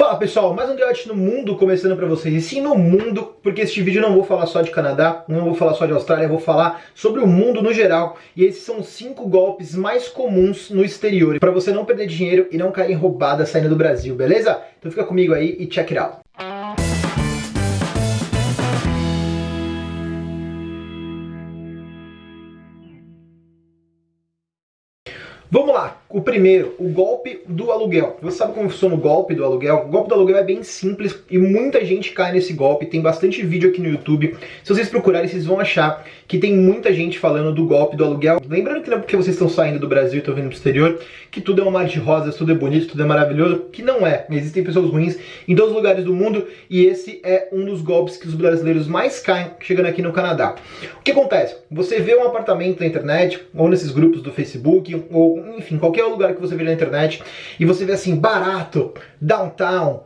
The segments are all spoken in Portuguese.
Fala pessoal, mais um Diote no Mundo começando pra vocês, e sim no mundo, porque este vídeo eu não vou falar só de Canadá, não vou falar só de Austrália, vou falar sobre o mundo no geral, e esses são cinco golpes mais comuns no exterior, pra você não perder dinheiro e não cair em roubada saindo do Brasil, beleza? Então fica comigo aí e check it out. Vamos lá, o primeiro, o golpe do aluguel. Você sabe como funciona o golpe do aluguel? O golpe do aluguel é bem simples e muita gente cai nesse golpe. Tem bastante vídeo aqui no YouTube. Se vocês procurarem, vocês vão achar que tem muita gente falando do golpe do aluguel. Lembrando que não é porque vocês estão saindo do Brasil e estão vindo pro exterior, que tudo é um mar de rosas, tudo é bonito, tudo é maravilhoso, que não é. Existem pessoas ruins em todos os lugares do mundo e esse é um dos golpes que os brasileiros mais caem chegando aqui no Canadá. O que acontece? Você vê um apartamento na internet, ou nesses grupos do Facebook, ou enfim, qualquer lugar que você vê na internet, e você vê assim, barato, downtown,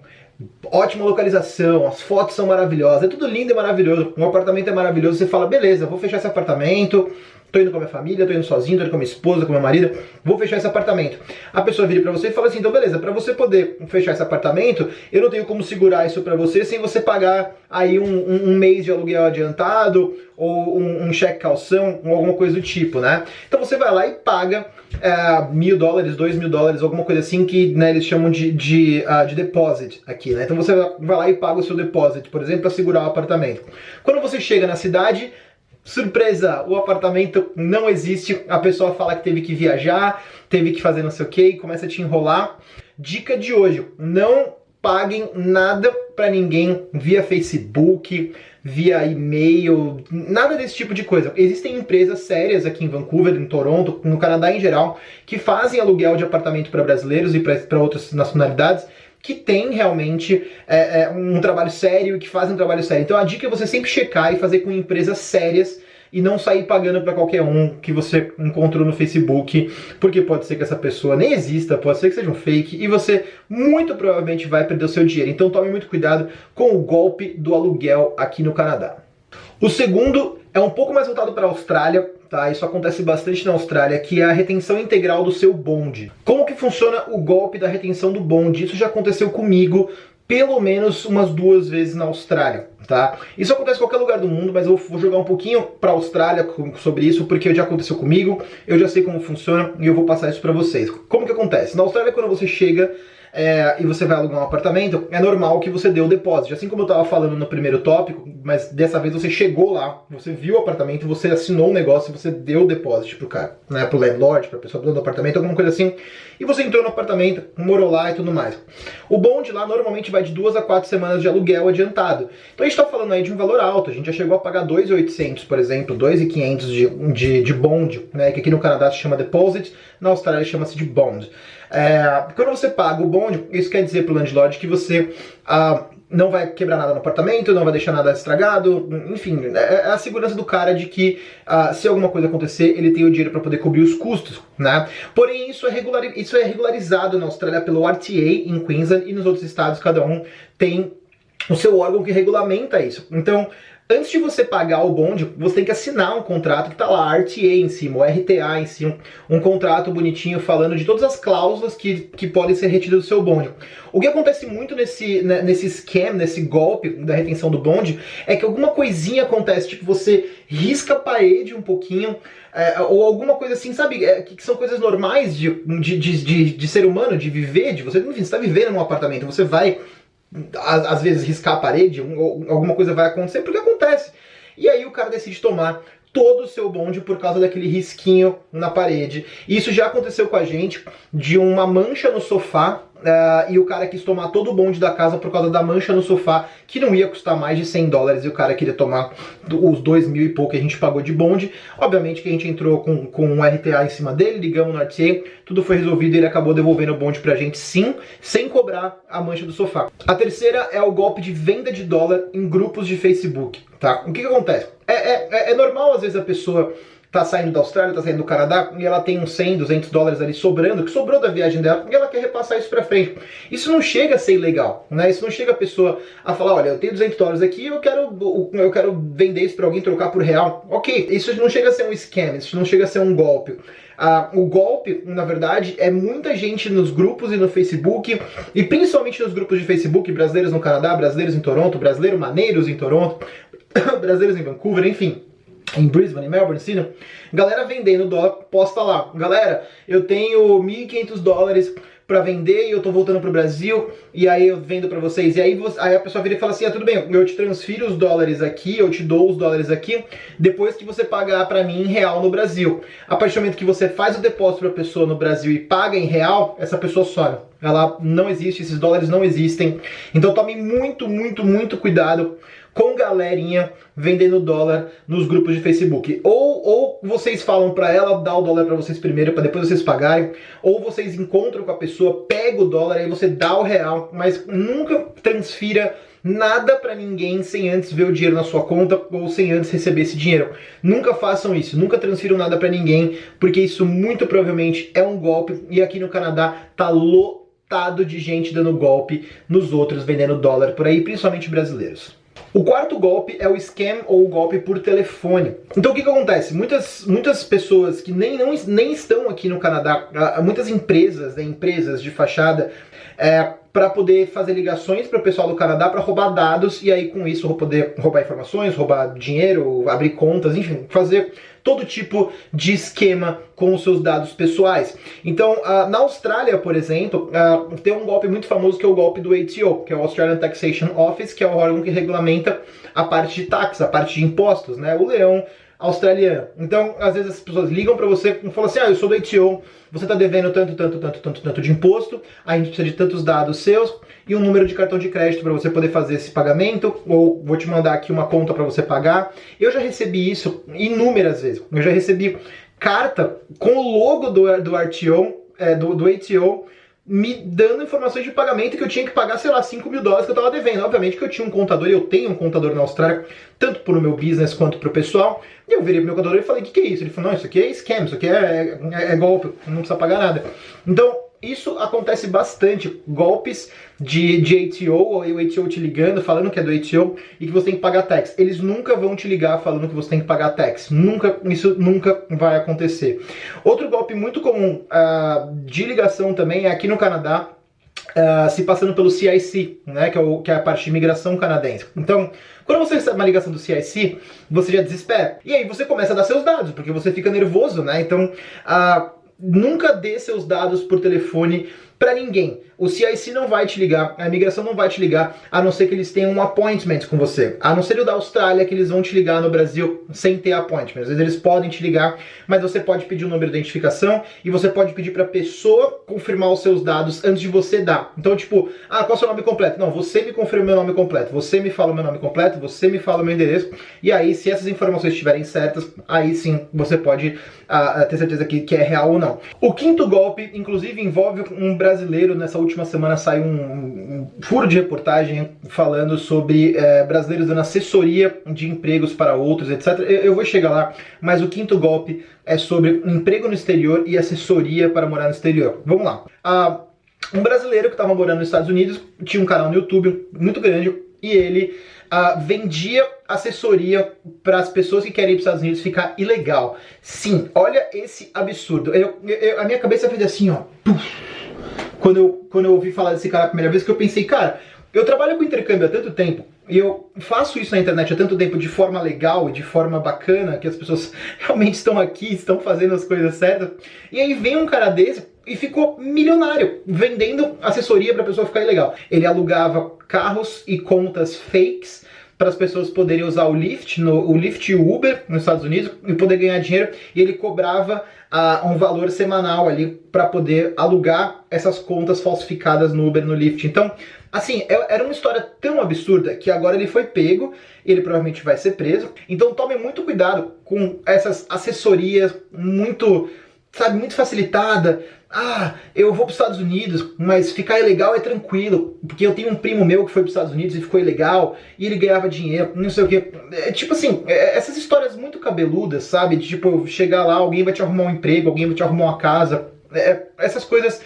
ótima localização, as fotos são maravilhosas, é tudo lindo e maravilhoso, um apartamento é maravilhoso, você fala, beleza, vou fechar esse apartamento, tô indo com a minha família, tô indo sozinho, tô indo com a minha esposa, com minha marido, vou fechar esse apartamento. A pessoa vira pra você e fala assim, então beleza, pra você poder fechar esse apartamento, eu não tenho como segurar isso pra você sem você pagar aí um, um, um mês de aluguel adiantado, ou um, um, cheque calção, ou alguma coisa do tipo, né? Então você vai lá e paga é, mil dólares, dois mil dólares, alguma coisa assim que né, eles chamam de, de, uh, de deposit aqui, né? Então você vai lá e paga o seu deposit, por exemplo, para segurar o apartamento. Quando você chega na cidade, surpresa, o apartamento não existe, a pessoa fala que teve que viajar, teve que fazer não sei o que, e começa a te enrolar. Dica de hoje, não paguem nada para ninguém via Facebook, via e-mail, nada desse tipo de coisa. Existem empresas sérias aqui em Vancouver, em Toronto, no Canadá em geral, que fazem aluguel de apartamento para brasileiros e para outras nacionalidades, que tem realmente é, é, um trabalho sério e que fazem um trabalho sério. Então a dica é você sempre checar e fazer com empresas sérias e não sair pagando para qualquer um que você encontrou no Facebook, porque pode ser que essa pessoa nem exista, pode ser que seja um fake, e você muito provavelmente vai perder o seu dinheiro. Então tome muito cuidado com o golpe do aluguel aqui no Canadá. O segundo é um pouco mais voltado para a Austrália, tá? Isso acontece bastante na Austrália, que é a retenção integral do seu bonde. Como que funciona o golpe da retenção do bonde? Isso já aconteceu comigo pelo menos umas duas vezes na Austrália, tá? Isso acontece em qualquer lugar do mundo, mas eu vou jogar um pouquinho para a Austrália sobre isso, porque já aconteceu comigo, eu já sei como funciona e eu vou passar isso para vocês. Como que acontece? Na Austrália, quando você chega é, e você vai alugar um apartamento, é normal que você dê o depósito. Assim como eu estava falando no primeiro tópico, mas dessa vez você chegou lá, você viu o apartamento, você assinou o um negócio você deu o depósito pro cara, né, pro landlord, pra pessoa do apartamento, alguma coisa assim, e você entrou no apartamento, morou lá e tudo mais. O bonde lá normalmente vai de duas a quatro semanas de aluguel adiantado. Então a gente tá falando aí de um valor alto, a gente já chegou a pagar 2,800, por exemplo, 2,500 de, de, de bond, né, que aqui no Canadá se chama deposit, na Austrália chama-se de bond. É, quando você paga o bonde, isso quer dizer para o landlord que você ah, não vai quebrar nada no apartamento, não vai deixar nada estragado, enfim, é, é a segurança do cara de que ah, se alguma coisa acontecer, ele tem o dinheiro para poder cobrir os custos, né? Porém, isso é, regular, isso é regularizado na Austrália pelo RTA em Queensland e nos outros estados, cada um tem o seu órgão que regulamenta isso. Então, Antes de você pagar o bonde, você tem que assinar um contrato que tá lá, RTA em cima, RTA em cima, um contrato bonitinho falando de todas as cláusulas que, que podem ser retidas do seu bonde. O que acontece muito nesse, né, nesse scam, nesse golpe da retenção do bonde, é que alguma coisinha acontece, tipo você risca a parede um pouquinho, é, ou alguma coisa assim, sabe, é, que, que, são coisas normais de, de, de, de, de ser humano, de viver, de você, enfim, você está vivendo num apartamento, você vai às vezes riscar a parede, alguma coisa vai acontecer, porque acontece. E aí o cara decide tomar todo o seu bonde por causa daquele risquinho na parede. Isso já aconteceu com a gente, de uma mancha no sofá Uh, e o cara quis tomar todo o bonde da casa por causa da mancha no sofá, que não ia custar mais de 100 dólares, e o cara queria tomar os dois mil e pouco que a gente pagou de bonde. Obviamente que a gente entrou com, com um RTA em cima dele, ligamos no RTA, tudo foi resolvido e ele acabou devolvendo o bonde pra gente sim, sem cobrar a mancha do sofá. A terceira é o golpe de venda de dólar em grupos de Facebook, tá? O que que acontece? É, é, é normal às vezes a pessoa tá saindo da Austrália, tá saindo do Canadá, e ela tem uns 100, 200 dólares ali sobrando, que sobrou da viagem dela, e ela quer repassar isso pra frente. Isso não chega a ser ilegal, né? Isso não chega a pessoa a falar, olha, eu tenho 200 dólares aqui, eu quero, eu quero vender isso pra alguém, trocar por real. Ok, isso não chega a ser um scam, isso não chega a ser um golpe. Ah, o golpe, na verdade, é muita gente nos grupos e no Facebook, e principalmente nos grupos de Facebook, brasileiros no Canadá, brasileiros em Toronto, brasileiros maneiros em Toronto, brasileiros em Vancouver, enfim em Brisbane, em Melbourne, Sydney, galera vendendo dólar, posta lá. Galera, eu tenho 1.500 dólares para vender e eu tô voltando pro Brasil e aí eu vendo para vocês. E aí, você, aí a pessoa vira e fala assim: ah, tudo bem, eu te transfiro os dólares aqui, eu te dou os dólares aqui, depois que você pagar para mim em real no Brasil. A partir do momento que você faz o depósito pra pessoa no Brasil e paga em real, essa pessoa some. Ela não existe, esses dólares não existem. Então tome muito, muito, muito cuidado com galerinha vendendo dólar nos grupos de Facebook. Ou, ou vocês falam para ela dar o dólar para vocês primeiro, para depois vocês pagarem, ou vocês encontram com a pessoa, pega o dólar e você dá o real, mas nunca transfira nada para ninguém sem antes ver o dinheiro na sua conta ou sem antes receber esse dinheiro. Nunca façam isso, nunca transfiram nada para ninguém, porque isso muito provavelmente é um golpe e aqui no Canadá tá lotado de gente dando golpe nos outros vendendo dólar por aí, principalmente brasileiros. O quarto golpe é o scam ou o golpe por telefone. Então o que, que acontece? Muitas, muitas pessoas que nem, não, nem estão aqui no Canadá, muitas empresas, né, empresas de fachada, é, para poder fazer ligações para o pessoal do Canadá para roubar dados e aí com isso poder roubar informações, roubar dinheiro, abrir contas, enfim, fazer todo tipo de esquema com os seus dados pessoais. Então, uh, na Austrália, por exemplo, uh, tem um golpe muito famoso que é o golpe do ATO, que é o Australian Taxation Office, que é o órgão que regulamenta a parte de taxas, a parte de impostos, né? O leão australiano. Então, às vezes as pessoas ligam para você e falam assim: "Ah, eu sou do ATO, você está devendo tanto, tanto, tanto, tanto, tanto de imposto, a gente precisa de tantos dados seus e um número de cartão de crédito para você poder fazer esse pagamento, ou vou te mandar aqui uma conta para você pagar". Eu já recebi isso inúmeras vezes. Eu já recebi carta com o logo do, do RTO, é, do, do ATO, me dando informações de pagamento que eu tinha que pagar, sei lá, 5 mil dólares que eu tava devendo. Obviamente que eu tinha um contador, e eu tenho um contador na Austrália, tanto pro meu business quanto pro pessoal. E eu virei pro meu contador e falei, o que, que é isso? Ele falou, não, isso aqui é scam, isso aqui é, é, é golpe, não precisa pagar nada. Então, isso acontece bastante, golpes de, de ATO, ou o ATO te ligando, falando que é do ATO e que você tem que pagar tax. Eles nunca vão te ligar falando que você tem que pagar tax. Nunca, isso nunca vai acontecer. Outro golpe muito comum uh, de ligação também é aqui no Canadá, Uh, se passando pelo CIC, né, que é, o, que é, a parte de imigração canadense. Então, quando você recebe uma ligação do CIC, você já desespera. E aí você começa a dar seus dados, porque você fica nervoso, né? Então, uh, nunca dê seus dados por telefone para ninguém. O CIC não vai te ligar, a imigração não vai te ligar, a não ser que eles tenham um appointment com você. A não ser o da Austrália, que eles vão te ligar no Brasil sem ter appointment. Às vezes eles podem te ligar, mas você pode pedir o um número de identificação e você pode pedir para a pessoa confirmar os seus dados antes de você dar. Então, tipo, ah, qual é o seu nome completo? Não, você me confirma meu nome completo, você me fala o meu nome completo, você me fala o meu endereço, e aí, se essas informações estiverem certas, aí sim você pode ah, ter certeza que, que é real ou não. O quinto golpe, inclusive, envolve um brasileiro nessa última semana saiu um, um furo de reportagem falando sobre é, brasileiros dando assessoria de empregos para outros, etc. Eu, eu, vou chegar lá, mas o quinto golpe é sobre emprego no exterior e assessoria para morar no exterior. Vamos lá. Ah, um brasileiro que estava morando nos Estados Unidos tinha um canal no YouTube muito grande e ele uh, vendia assessoria para as pessoas que querem ir para os Estados Unidos ficar ilegal. Sim, olha esse absurdo. Eu, eu, a minha cabeça fez assim, ó. Puf quando eu, quando eu ouvi falar desse cara a primeira vez, que eu pensei, cara, eu trabalho com intercâmbio há tanto tempo, e eu faço isso na internet há tanto tempo de forma legal de forma bacana, que as pessoas realmente estão aqui, estão fazendo as coisas certas, e aí vem um cara desse e ficou milionário, vendendo assessoria para a pessoa ficar ilegal. Ele alugava carros e contas fakes para as pessoas poderem usar o Lyft, no, o Lyft e o Uber nos Estados Unidos e poder ganhar dinheiro. E ele cobrava uh, um valor semanal ali para poder alugar essas contas falsificadas no Uber, no Lyft. Então, assim, é, era uma história tão absurda que agora ele foi pego, ele provavelmente vai ser preso. Então tome muito cuidado com essas assessorias muito sabe, muito facilitada. Ah, eu vou para os Estados Unidos, mas ficar ilegal é tranquilo, porque eu tenho um primo meu que foi para os Estados Unidos e ficou ilegal, e ele ganhava dinheiro, não sei o que. É, tipo assim, é, essas histórias muito cabeludas, sabe? De tipo, chegar lá, alguém vai te arrumar um emprego, alguém vai te arrumar uma casa. É, essas coisas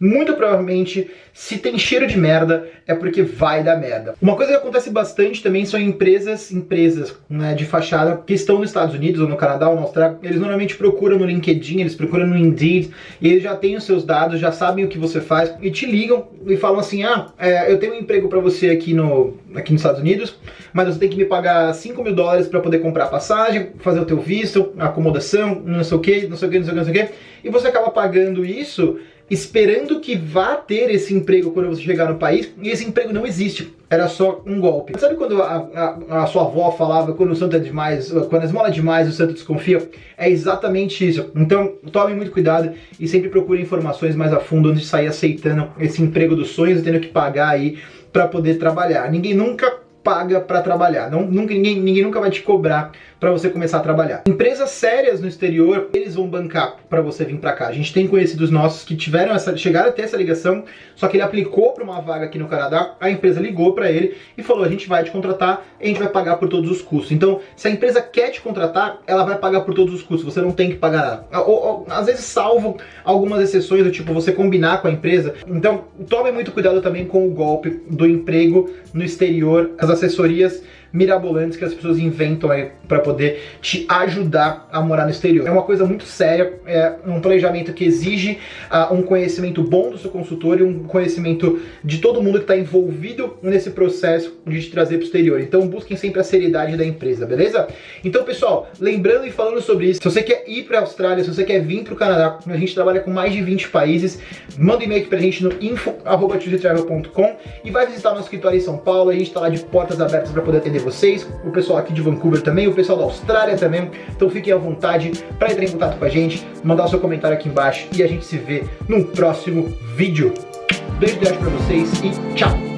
muito provavelmente, se tem cheiro de merda, é porque vai dar merda. Uma coisa que acontece bastante também são empresas, empresas né, de fachada que estão nos Estados Unidos ou no Canadá ou na Austrália, eles normalmente procuram no LinkedIn, eles procuram no Indeed, e eles já têm os seus dados, já sabem o que você faz, e te ligam e falam assim, ah, é, eu tenho um emprego para você aqui, no, aqui nos Estados Unidos, mas você tem que me pagar 5 mil dólares para poder comprar passagem, fazer o teu visto, acomodação, não sei o que, não sei o que, não sei o que, não sei o que, e você acaba pagando isso esperando que vá ter esse emprego quando você chegar no país, e esse emprego não existe. Era só um golpe. Sabe quando a, a, a sua avó falava quando o santo é demais, quando a esmola é demais o santo desconfia? É exatamente isso. Então tome muito cuidado e sempre procure informações mais a fundo antes de sair aceitando esse emprego dos sonhos e tendo que pagar aí para poder trabalhar. Ninguém nunca paga para trabalhar. Não, nunca, ninguém, ninguém nunca vai te cobrar para você começar a trabalhar. Empresas sérias no exterior, eles vão bancar para você vir para cá. A gente tem conhecidos nossos que tiveram essa, chegaram a ter essa ligação, só que ele aplicou para uma vaga aqui no Canadá, a empresa ligou para ele e falou: "A gente vai te contratar, a gente vai pagar por todos os custos". Então, se a empresa quer te contratar, ela vai pagar por todos os custos. Você não tem que pagar nada. Ou, ou, às vezes salvo algumas exceções do tipo você combinar com a empresa. Então, tome muito cuidado também com o golpe do emprego no exterior, as assessorias mirabolantes que as pessoas inventam aí para poder te ajudar a morar no exterior. É uma coisa muito séria, é um planejamento que exige uh, um conhecimento bom do seu consultor e um conhecimento de todo mundo que está envolvido nesse processo de te trazer para o exterior. Então busquem sempre a seriedade da empresa, beleza? Então pessoal, lembrando e falando sobre isso, se você quer ir para a Austrália, se você quer vir para o Canadá, a gente trabalha com mais de 20 países, manda um e-mail para a gente no info.com e vai visitar nosso escritório em São Paulo, a gente está lá de portas abertas para poder vocês, o pessoal aqui de Vancouver também, o pessoal da Austrália também. Então fiquem à vontade para entrar em contato com a gente, mandar o seu comentário aqui embaixo e a gente se vê num próximo vídeo. Beijo grande para vocês e tchau!